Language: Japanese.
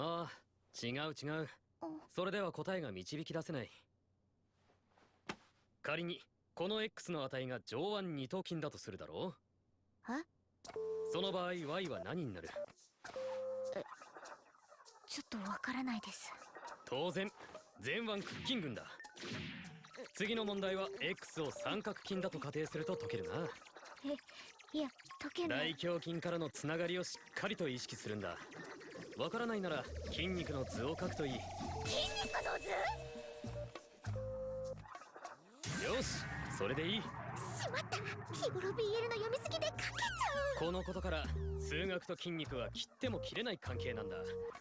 ああ違う違う。それでは答えが導き出せない。仮にこの X の値が上腕二頭筋だとするだろう。え？その場合 Y は何になる？ちょっとわからないです。当然前腕屈筋群だ。次の問題は X を三角筋だと仮定すると解けるな。えいや解けない大胸筋からのつながりをしっかりと意識するんだわからないなら筋肉の図を書くといい。筋肉の図？よしそれでいい。しまった。日頃 BL の読みすぎで書けちゃう。このことから数学と筋肉は切っても切れない関係なんだ